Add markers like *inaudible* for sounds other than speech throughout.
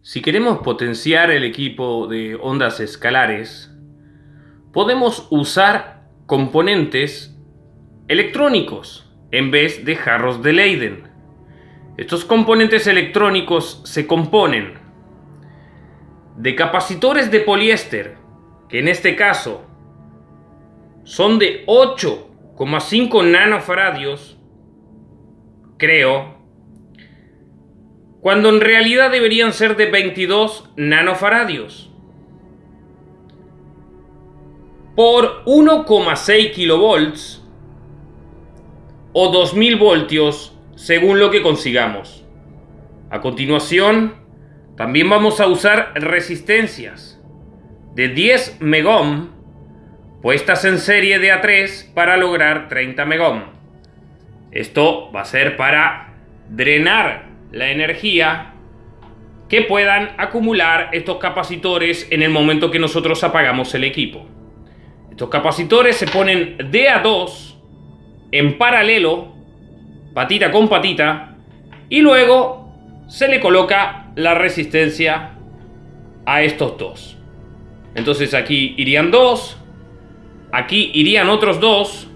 Si queremos potenciar el equipo de ondas escalares, podemos usar componentes electrónicos en vez de jarros de Leyden. Estos componentes electrónicos se componen de capacitores de poliéster, que en este caso son de 8,5 nanofaradios, creo, cuando en realidad deberían ser de 22 nanofaradios. Por 1,6 kilovolts o 2000 voltios según lo que consigamos. A continuación, también vamos a usar resistencias de 10 megohm puestas en serie de A3 para lograr 30 megohm. Esto va a ser para drenar la energía que puedan acumular estos capacitores en el momento que nosotros apagamos el equipo. Estos capacitores se ponen de a 2 en paralelo, patita con patita, y luego se le coloca la resistencia a estos dos. Entonces aquí irían dos, aquí irían otros dos,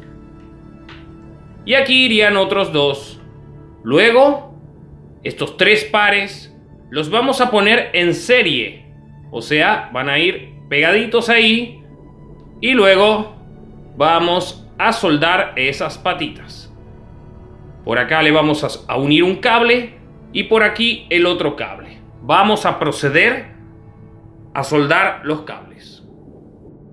y aquí irían otros dos. Luego estos tres pares los vamos a poner en serie. O sea, van a ir pegaditos ahí y luego vamos a soldar esas patitas. Por acá le vamos a unir un cable y por aquí el otro cable. Vamos a proceder a soldar los cables.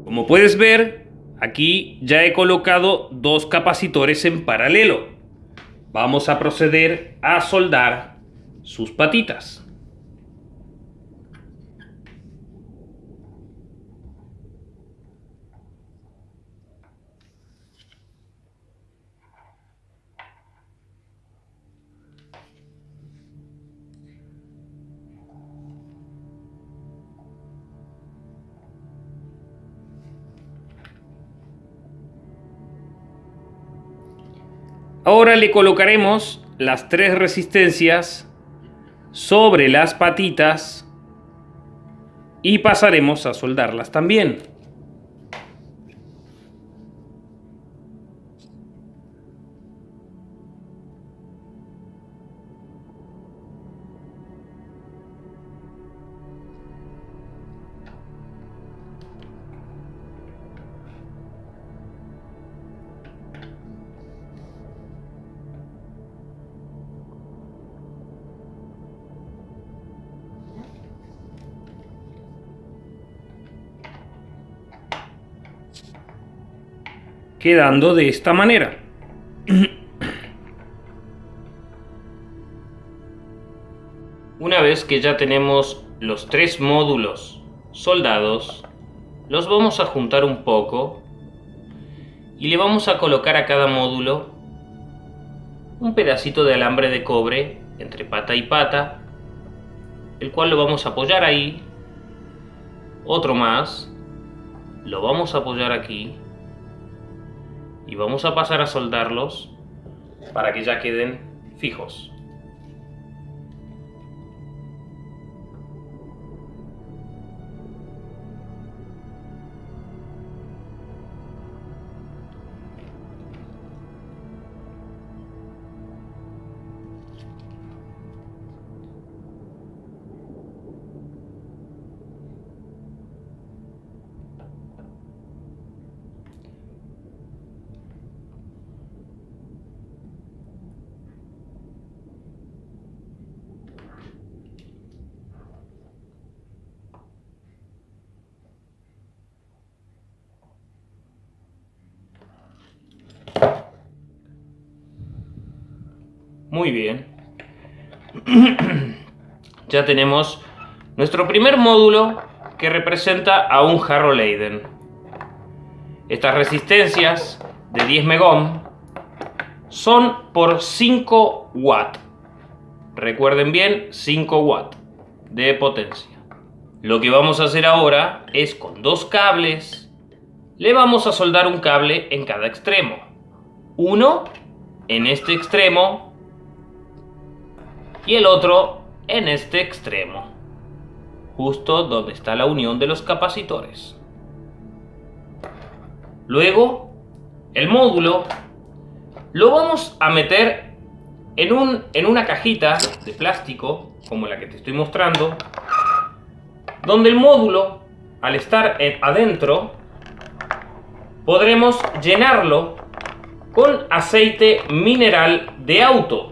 Como puedes ver, aquí ya he colocado dos capacitores en paralelo. Vamos a proceder a soldar sus patitas. Ahora le colocaremos las tres resistencias sobre las patitas y pasaremos a soldarlas también. Quedando de esta manera. *clears throat* Una vez que ya tenemos los tres módulos soldados, los vamos a juntar un poco y le vamos a colocar a cada módulo un pedacito de alambre de cobre entre pata y pata, el cual lo vamos a apoyar ahí, otro más, lo vamos a apoyar aquí y vamos a pasar a soldarlos para que ya queden fijos. Muy bien. *clears throat* ya tenemos nuestro primer módulo que representa a un jarro Leiden. Estas resistencias de 10 megohm son por 5 watt. Recuerden bien, 5 watt de potencia. Lo que vamos a hacer ahora es con dos cables, le vamos a soldar un cable en cada extremo. Uno en este extremo y el otro en este extremo. justo donde está la unión de los capacitores. Luego, el módulo lo vamos a meter en, un, en una cajita de plástico, como la que te estoy mostrando, donde el módulo, al estar adentro, podremos llenarlo con aceite mineral de auto.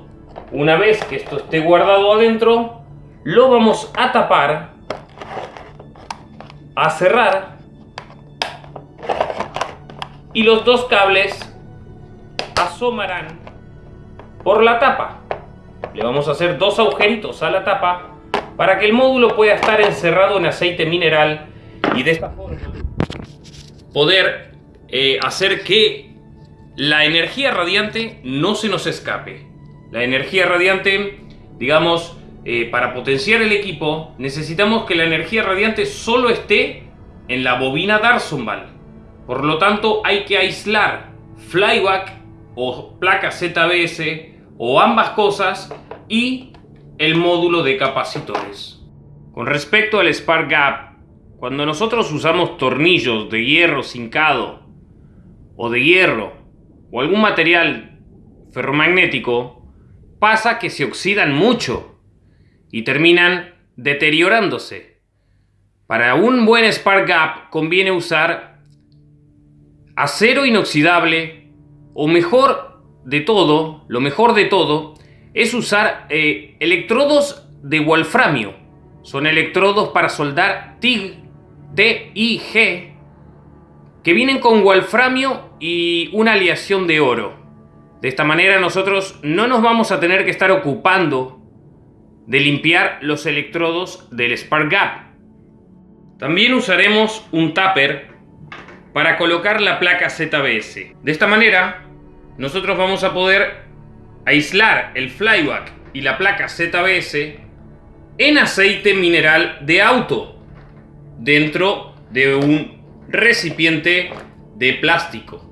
Una vez que esto esté guardado adentro, lo vamos a tapar, a cerrar y los dos cables asomarán por la tapa. Le vamos a hacer dos agujeritos a la tapa para que el módulo pueda estar encerrado en aceite mineral y de esta forma poder eh, hacer que la energía radiante no se nos escape. La energía radiante, digamos, eh, para potenciar el equipo, necesitamos que la energía radiante solo esté en la bobina Darsonval. Por lo tanto, hay que aislar flyback o placa ZBS o ambas cosas y el módulo de capacitores. Con respecto al Spark Gap, cuando nosotros usamos tornillos de hierro cincado o de hierro o algún material ferromagnético, pasa que se oxidan mucho y terminan deteriorándose. Para un buen Spark Gap conviene usar acero inoxidable o mejor de todo, lo mejor de todo, es usar eh, electrodos de wolframio. Son electrodos para soldar TIG, T-I-G, que vienen con wolframio y una aleación de oro. De esta manera nosotros no nos vamos a tener que estar ocupando de limpiar los electrodos del Spark Gap. También usaremos un tupper para colocar la placa ZBS. De esta manera nosotros vamos a poder aislar el flyback y la placa ZBS en aceite mineral de auto dentro de un recipiente de plástico.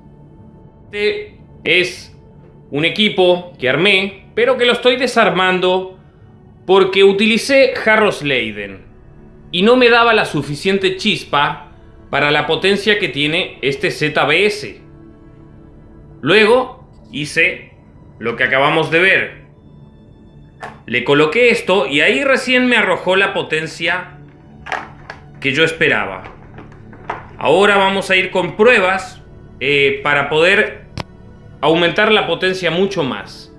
Este es un equipo que armé, pero que lo estoy desarmando porque utilicé jarros Leiden y no me daba la suficiente chispa para la potencia que tiene este ZBS. Luego hice lo que acabamos de ver. Le coloqué esto y ahí recién me arrojó la potencia que yo esperaba. Ahora vamos a ir con pruebas eh, para poder aumentar la potencia mucho más.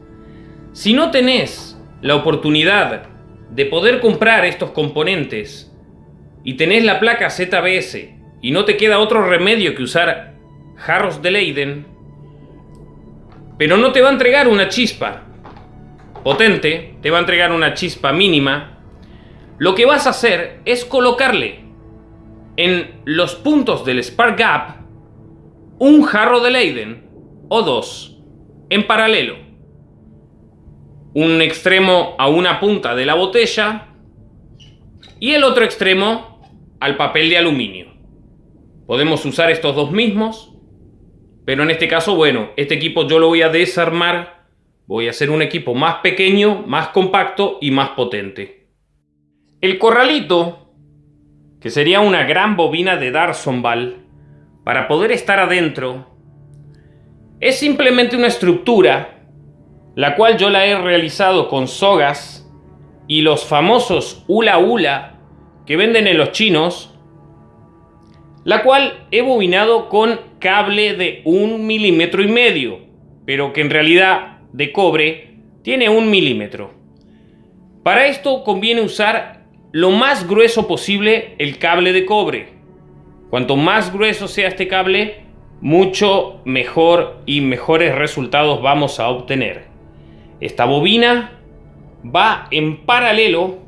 Si no tenés la oportunidad de poder comprar estos componentes y tenés la placa ZBS y no te queda otro remedio que usar jarros de Leiden, pero no te va a entregar una chispa potente, te va a entregar una chispa mínima. Lo que vas a hacer es colocarle en los puntos del Spark Gap un jarro de Leiden o dos en paralelo. Un extremo a una punta de la botella y el otro extremo al papel de aluminio. Podemos usar estos dos mismos pero en este caso, bueno, este equipo yo lo voy a desarmar. Voy a hacer un equipo más pequeño, más compacto y más potente. El corralito, que sería una gran bobina de Darsonval, para poder estar adentro, es simplemente una estructura, la cual yo la he realizado con sogas y los famosos hula hula que venden en los chinos, la cual he bobinado con cable de un milímetro y medio, pero que en realidad de cobre tiene un milímetro. Para esto conviene usar lo más grueso posible el cable de cobre. Cuanto más grueso sea este cable, mucho mejor y mejores resultados vamos a obtener. Esta bobina va en paralelo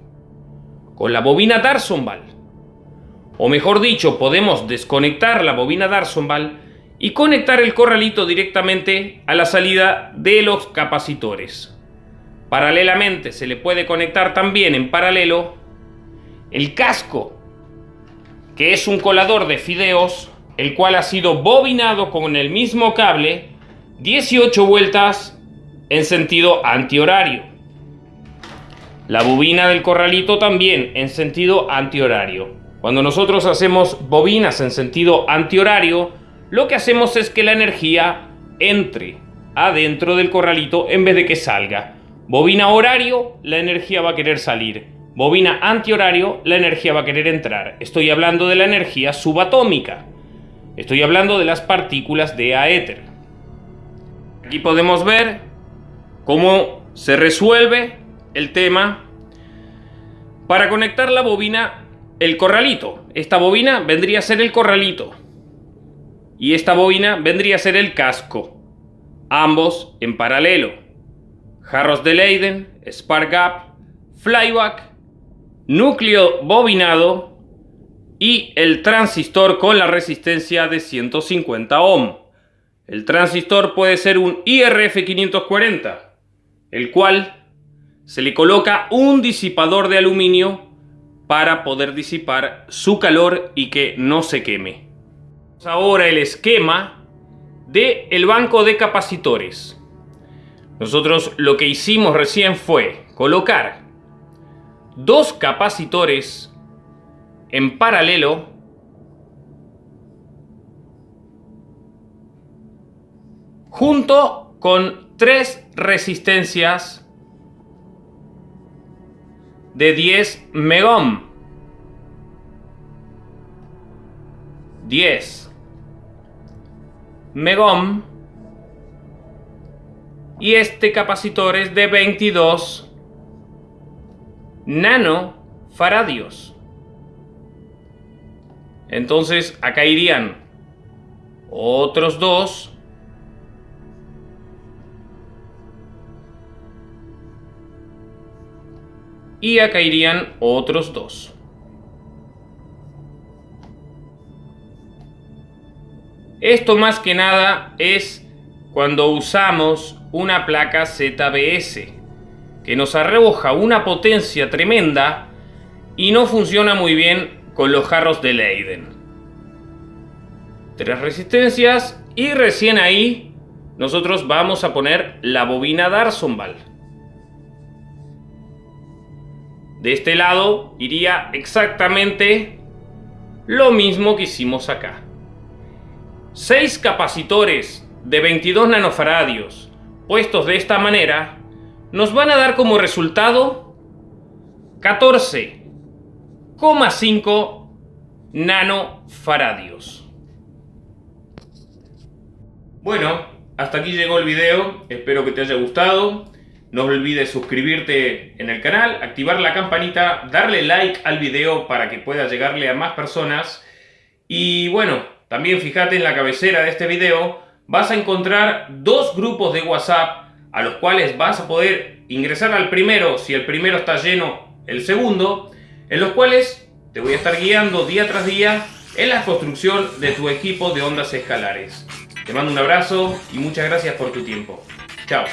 con la bobina Darsonval o mejor dicho, podemos desconectar la bobina Darsonval y conectar el corralito directamente a la salida de los capacitores. Paralelamente se le puede conectar también en paralelo el casco, que es un colador de fideos, el cual ha sido bobinado con el mismo cable 18 vueltas en sentido antihorario. La bobina del corralito también en sentido antihorario. Cuando nosotros hacemos bobinas en sentido antihorario, lo que hacemos es que la energía entre adentro del corralito en vez de que salga. Bobina horario, la energía va a querer salir. Bobina antihorario, la energía va a querer entrar. Estoy hablando de la energía subatómica. Estoy hablando de las partículas de aéter. Aquí podemos ver cómo se resuelve el tema para conectar la bobina, el corralito. Esta bobina vendría a ser el corralito. Y esta bobina vendría a ser el casco. Ambos en paralelo. Jarros de Leyden, Spark Gap, Flyback, núcleo bobinado y el transistor con la resistencia de 150 ohm. El transistor puede ser un IRF540, el cual se le coloca un disipador de aluminio para poder disipar su calor y que no se queme. Ahora el esquema del el banco de capacitores. Nosotros lo que hicimos recién fue colocar dos capacitores en paralelo junto con tres resistencias de 10 megohm. 10 megohm. Y este capacitor es de 22 nanofaradios. Entonces acá irían otros dos y acá irían otros dos. Esto más que nada es cuando usamos una placa ZBS que nos arroja una potencia tremenda y no funciona muy bien con los jarros de Leiden. Tres resistencias y recién ahí nosotros vamos a poner la bobina Darsonval. De este lado iría exactamente lo mismo que hicimos acá. 6 capacitores de 22 nanofaradios puestos de esta manera nos van a dar como resultado 14,5 nanofaradios. Bueno, hasta aquí llegó el video, espero que te haya gustado. No olvides suscribirte en el canal, activar la campanita, darle like al video para que pueda llegarle a más personas. Y bueno, también fíjate en la cabecera de este video, vas a encontrar dos grupos de WhatsApp a los cuales vas a poder ingresar al primero, si el primero está lleno, el segundo, en los cuales te voy a estar guiando día tras día en la construcción de tu equipo de ondas escalares. Te mando un abrazo y muchas gracias por tu tiempo. Chao.